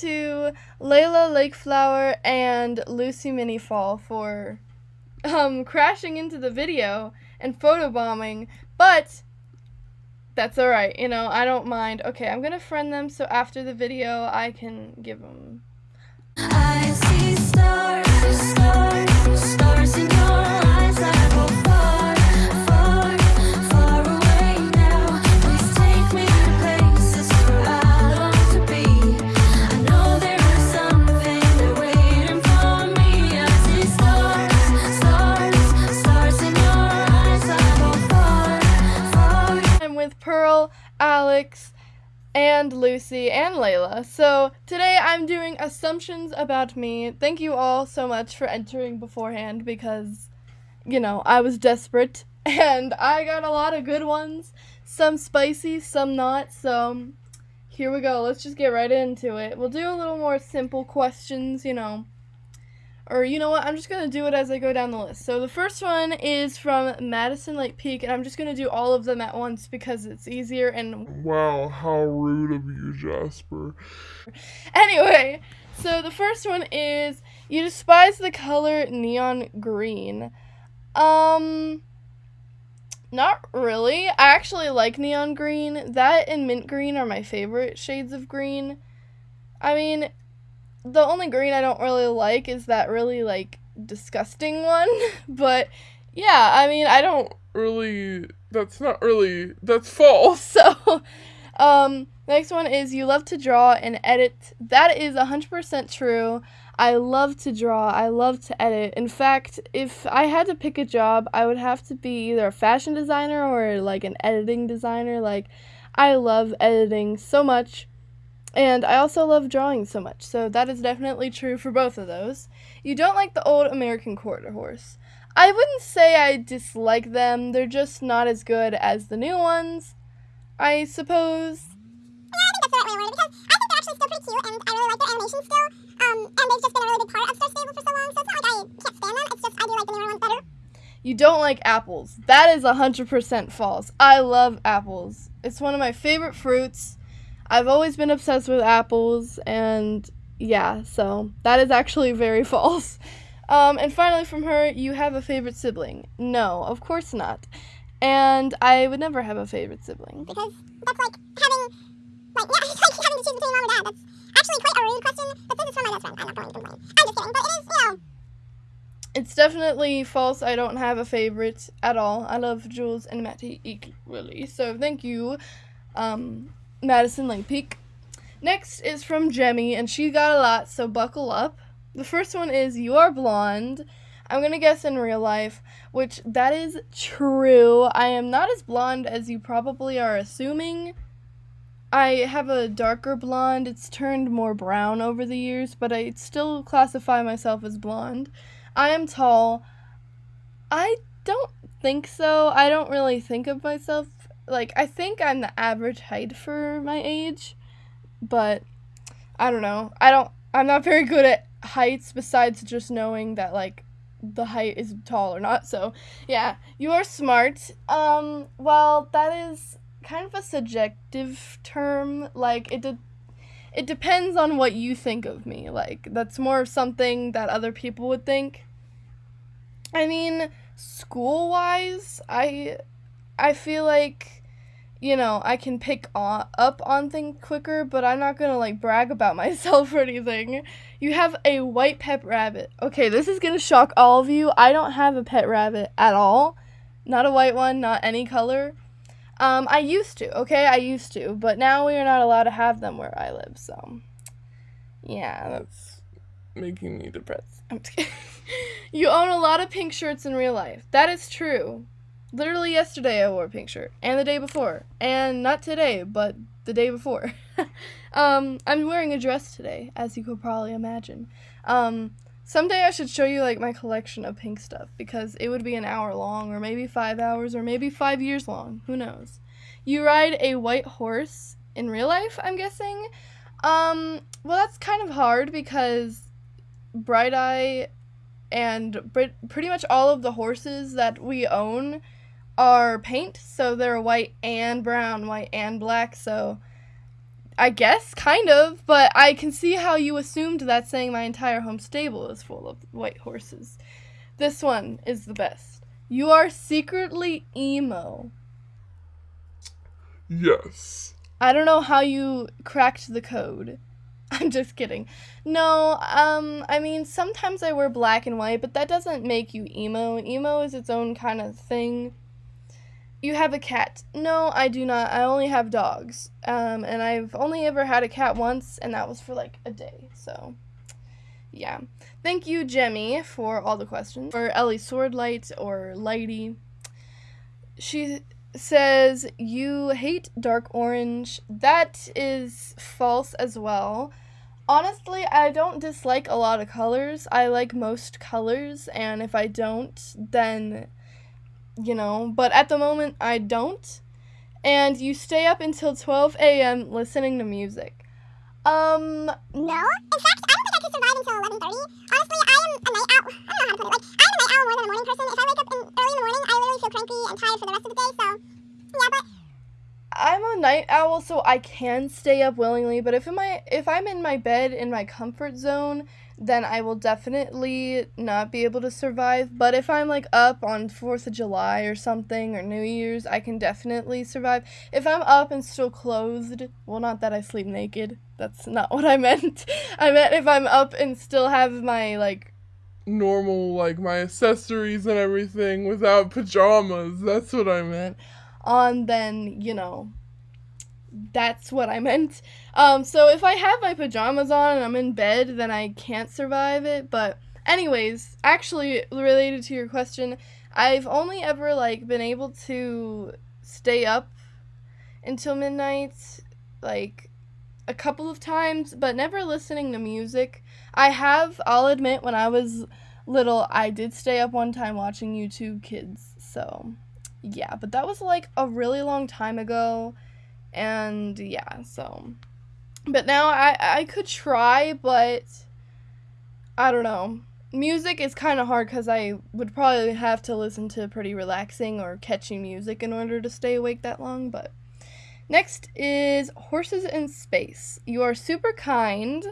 to Layla Lakeflower and Lucy Minifall for um, crashing into the video and photobombing, but that's alright, you know, I don't mind. Okay, I'm gonna friend them so after the video I can give them. And Lucy and Layla. So today I'm doing assumptions about me. Thank you all so much for entering beforehand because, you know, I was desperate and I got a lot of good ones. Some spicy, some not. So here we go. Let's just get right into it. We'll do a little more simple questions, you know. Or you know what? I'm just gonna do it as I go down the list. So the first one is from Madison Lake Peak, and I'm just gonna do all of them at once because it's easier and Wow, how rude of you, Jasper. Anyway, so the first one is you despise the color neon green. Um not really. I actually like neon green. That and mint green are my favorite shades of green. I mean, the only green I don't really like is that really like disgusting one, but yeah, I mean, I don't Really, that's not really, that's false. so, um, next one is you love to draw and edit. That is 100% true. I love to draw. I love to edit. In fact, if I had to pick a job, I would have to be either a fashion designer or like an editing designer. Like, I love editing so much. And I also love drawing so much. So that is definitely true for both of those. You don't like the old American quarter horse. I wouldn't say I dislike them. They're just not as good as the new ones. I suppose. Yeah, I think that's the right way to word it because I think they're actually still pretty cute and I really like their animation still. Um, and they've just been a really big part of Star Stable for so long, so it's not like I can't stand them. It's just I do like the newer ones better. You don't like apples. That is 100% false. I love apples. It's one of my favorite fruits. I've always been obsessed with apples, and yeah, so that is actually very false. Um, and finally, from her, you have a favorite sibling. No, of course not. And I would never have a favorite sibling. Because that's like having, like, yeah, it's like having to choose between mom or dad. That's actually quite a rude question, but this is from my best friend. I'm not going to complain. I'm just kidding, but it is, you know. It's definitely false. I don't have a favorite at all. I love Jules and Matty equally. So thank you, um, Madison Lake Peak. Next is from Jemmy, and she got a lot, so buckle up. The first one is You are blonde. I'm gonna guess in real life, which that is true. I am not as blonde as you probably are assuming. I have a darker blonde. It's turned more brown over the years, but I still classify myself as blonde. I am tall. I don't think so. I don't really think of myself like I think I'm the average height for my age, but I don't know. I don't I'm not very good at heights besides just knowing that like the height is tall or not. So, yeah, you are smart. Um well, that is kind of a subjective term. Like it it depends on what you think of me. Like that's more of something that other people would think. I mean, school-wise, I I feel like you know, I can pick on, up on things quicker, but I'm not gonna like brag about myself or anything. You have a white pet rabbit. Okay, this is gonna shock all of you. I don't have a pet rabbit at all. Not a white one, not any color. Um, I used to, okay? I used to, but now we are not allowed to have them where I live, so. Yeah, that's Making me depressed. I'm just kidding. you own a lot of pink shirts in real life. That is true. Literally yesterday I wore a pink shirt, and the day before, and not today, but the day before. um, I'm wearing a dress today, as you could probably imagine. Um, someday I should show you like my collection of pink stuff because it would be an hour long, or maybe five hours, or maybe five years long. Who knows? You ride a white horse in real life, I'm guessing. Um, well, that's kind of hard because Bright Eye and pretty much all of the horses that we own are paint, so they're white and brown, white and black, so I guess, kind of, but I can see how you assumed that saying my entire home stable is full of white horses. This one is the best. You are secretly emo. Yes. I don't know how you cracked the code. I'm just kidding. No, um, I mean, sometimes I wear black and white, but that doesn't make you emo. Emo is its own kind of thing. You have a cat. No, I do not. I only have dogs. Um, and I've only ever had a cat once, and that was for like a day. So, yeah. Thank you, Jemmy, for all the questions. For Ellie Swordlight or Lighty. She says, You hate dark orange. That is false as well. Honestly, I don't dislike a lot of colors. I like most colors, and if I don't, then, you know, but at the moment, I don't. And you stay up until 12 a.m. listening to music. Um, No. In fact, I don't think I could survive until 11:30. Honestly, I am a night owl. I don't know how to put it. Like, I'm a night owl more than a morning person. If I wake up in, early in the morning, I literally feel cranky and tired for the rest of the day. So, yeah, but I'm a night owl, so I can stay up willingly. But if my if I'm in my bed in my comfort zone, then I will definitely not be able to survive. But if I'm like up on Fourth of July or something or New Year's, I can definitely survive. If I'm up and still clothed, well, not that I sleep naked. That's not what I meant. I meant if I'm up and still have my like Normal, like my accessories and everything without pajamas. That's what I meant. On, then you know that's what I meant. Um, so if I have my pajamas on and I'm in bed, then I can't survive it. But anyways, actually related to your question, I've only ever like been able to stay up until midnight, like a couple of times, but never listening to music. I have, I'll admit, when I was little, I did stay up one time watching YouTube Kids. So yeah, but that was like a really long time ago. And yeah, so but now I I could try, but I don't know. Music is kind of hard cuz I would probably have to listen to pretty relaxing or catchy music in order to stay awake that long, but Next is Horses in Space. You are super kind.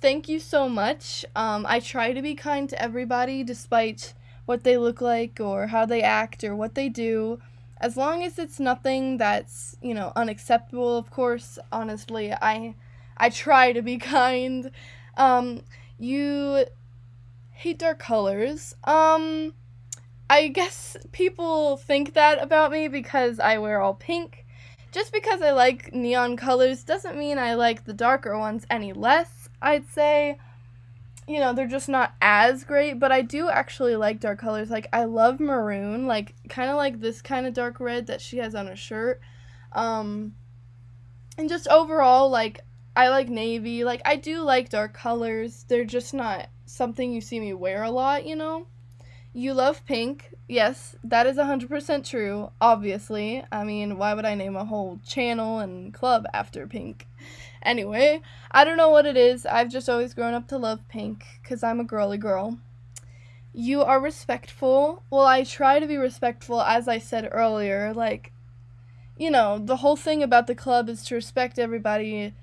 Thank you so much. Um, I try to be kind to everybody despite what they look like or how they act or what they do. As long as it's nothing that's, you know, unacceptable, of course, honestly, I I try to be kind. Um, you hate dark colors. Um, I guess people think that about me because I wear all pink. Just because I like neon colors doesn't mean I like the darker ones any less, I'd say. You know, they're just not as great, but I do actually like dark colors. Like, I love maroon, like, kind of like this kind of dark red that she has on her shirt. Um, and just overall, like, I like navy. Like, I do like dark colors. They're just not something you see me wear a lot, you know? You love pink. Yes, that is 100% true, obviously. I mean, why would I name a whole channel and club after pink? Anyway, I don't know what it is. I've just always grown up to love pink because I'm a girly girl. You are respectful. Well, I try to be respectful, as I said earlier. Like, you know, the whole thing about the club is to respect everybody.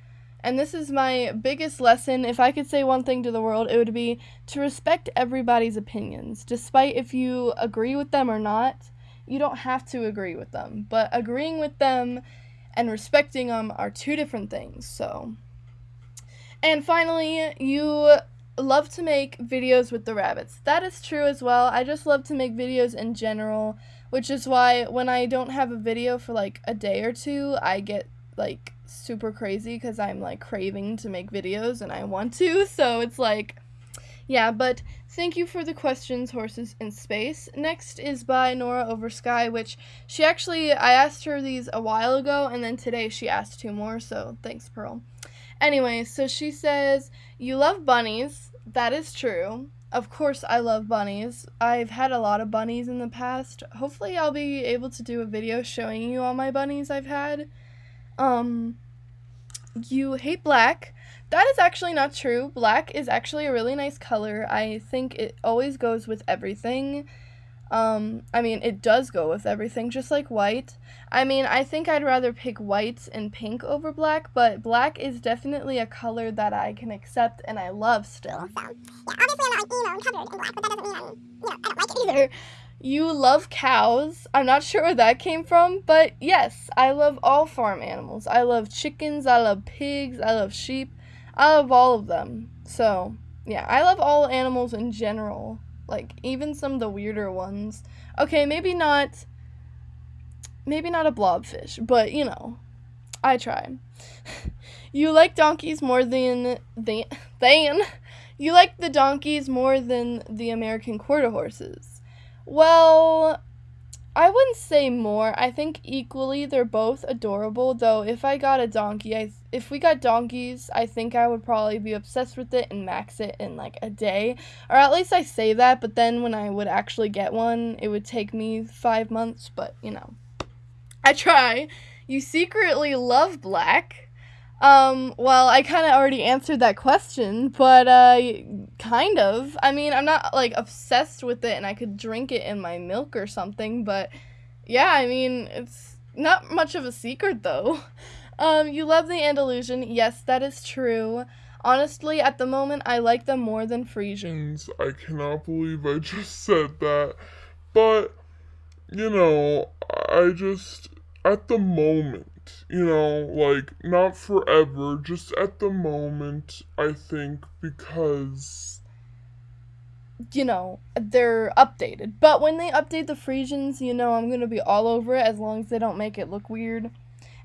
And this is my biggest lesson. If I could say one thing to the world, it would be to respect everybody's opinions, despite if you agree with them or not. You don't have to agree with them, but agreeing with them and respecting them are two different things. So, and finally, you love to make videos with the rabbits. That is true as well. I just love to make videos in general, which is why when I don't have a video for like a day or two, I get like super crazy because I'm like craving to make videos and I want to. So it's like, yeah, but thank you for the questions, Horses in Space. Next is by Nora Over Sky, which she actually, I asked her these a while ago and then today she asked two more, so thanks, Pearl. Anyway, so she says, You love bunnies. That is true. Of course, I love bunnies. I've had a lot of bunnies in the past. Hopefully, I'll be able to do a video showing you all my bunnies I've had. Um, you hate black. That is actually not true. Black is actually a really nice color. I think it always goes with everything. Um, I mean, it does go with everything, just like white. I mean, I think I'd rather pick white and pink over black, but black is definitely a color that I can accept and I love still. So, yeah, obviously I'm not like emo and covered in black, but that doesn't mean I'm, you know, I don't like it either. Either. You love cows. I'm not sure where that came from, but yes, I love all farm animals. I love chickens, I love pigs, I love sheep. I love all of them. So, yeah, I love all animals in general. Like even some of the weirder ones. Okay, maybe not maybe not a blobfish, but you know, I try. you like donkeys more than than than you like the donkeys more than the American quarter horses. Well, I wouldn't say more. I think equally they're both adorable. Though if I got a donkey, I if we got donkeys, I think I would probably be obsessed with it and max it in like a day. Or at least I say that, but then when I would actually get one, it would take me 5 months, but you know. I try. You secretly love black. Um, well, I kind of already answered that question, but uh kind of. I mean, I'm not like obsessed with it and I could drink it in my milk or something, but yeah, I mean, it's not much of a secret though. Um, you love the Andalusian. Yes, that is true. Honestly, at the moment, I like them more than Friesians. I cannot believe I just said that. But, you know, I just, at the moment, you know, like, not forever, just at the moment, I think, because. You know, they're updated. But when they update the Friesians, you know, I'm gonna be all over it as long as they don't make it look weird.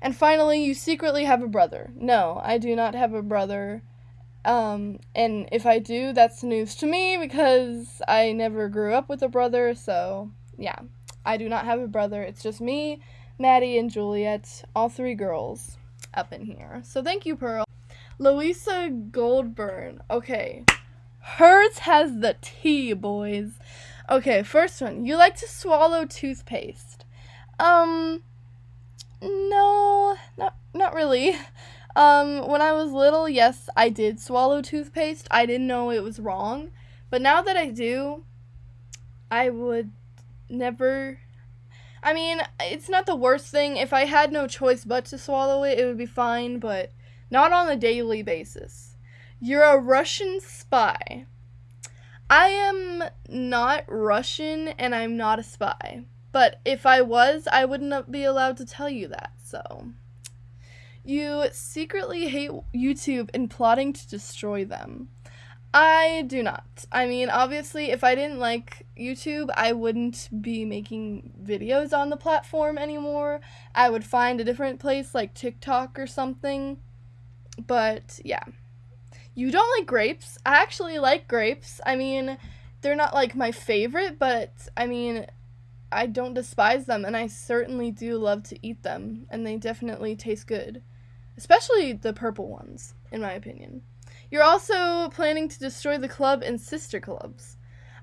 And finally, you secretly have a brother. No, I do not have a brother. Um, and if I do, that's news to me because I never grew up with a brother, so yeah. I do not have a brother. It's just me, Maddie, and Juliet, all three girls up in here. So thank you, Pearl. Louisa Goldburn. Okay. Hers has the tea, boys. Okay, first one. You like to swallow toothpaste. Um, no, not not really. Um, when I was little, yes, I did swallow toothpaste. I didn't know it was wrong, but now that I do, I would never. I mean, it's not the worst thing. If I had no choice but to swallow it, it would be fine, but not on a daily basis. You're a Russian spy. I am not Russian and I'm not a spy. But if I was, I wouldn't be allowed to tell you that, so. You secretly hate YouTube and plotting to destroy them. I do not. I mean, obviously, if I didn't like YouTube, I wouldn't be making videos on the platform anymore. I would find a different place like TikTok or something. But yeah. You don't like grapes. I actually like grapes. I mean, they're not like my favorite, but I mean, I don't despise them, and I certainly do love to eat them, and they definitely taste good. Especially the purple ones, in my opinion. You're also planning to destroy the club and sister clubs.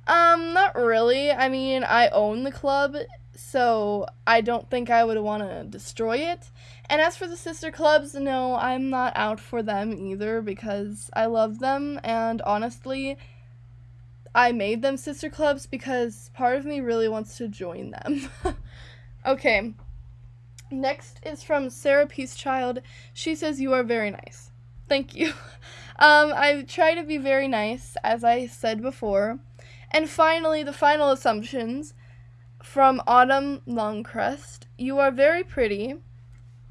Um, not really. I mean, I own the club, so I don't think I would want to destroy it. And as for the sister clubs, no, I'm not out for them either because I love them, and honestly, I made them sister clubs because part of me really wants to join them. okay. Next is from Sarah Peacechild. She says, You are very nice. Thank you. Um, I try to be very nice, as I said before. And finally, the final assumptions from Autumn Longcrest. You are very pretty.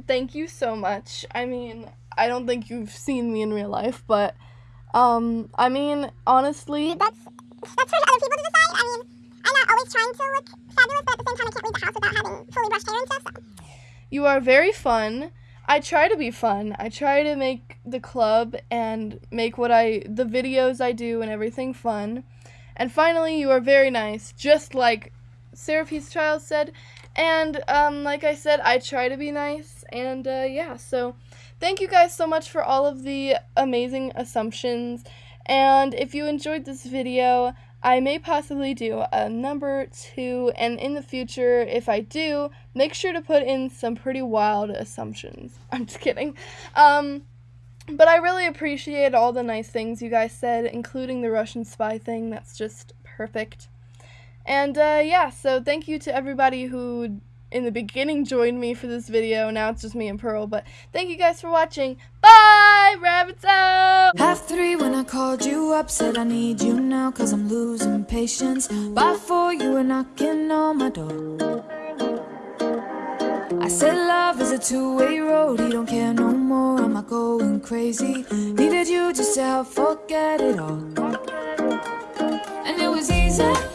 Thank you so much. I mean, I don't think you've seen me in real life, but um, I mean, honestly, That's that's for other people to decide. I mean, I'm not always trying to look fabulous, but at the same time, I can't leave the house without having fully brushed hair and stuff. So. You are very fun. I try to be fun. I try to make the club and make what I the videos I do and everything fun. And finally, you are very nice, just like Sarah Peacechild said. And um, like I said, I try to be nice. And uh, yeah, so thank you guys so much for all of the amazing assumptions. And if you enjoyed this video, I may possibly do a number two, and in the future, if I do, make sure to put in some pretty wild assumptions. I'm just kidding. Um, but I really appreciate all the nice things you guys said, including the Russian spy thing. That's just perfect. And uh, yeah, so thank you to everybody who in the beginning joined me for this video. Now it's just me and Pearl. But thank you guys for watching. Five rabbits out. Half three when I called you up, said I need you now, cause I'm losing patience. By four, you were knocking on my door. I said love is a two-way road, he don't care no more, am I going crazy? Needed you just to help forget it all. And it was easy.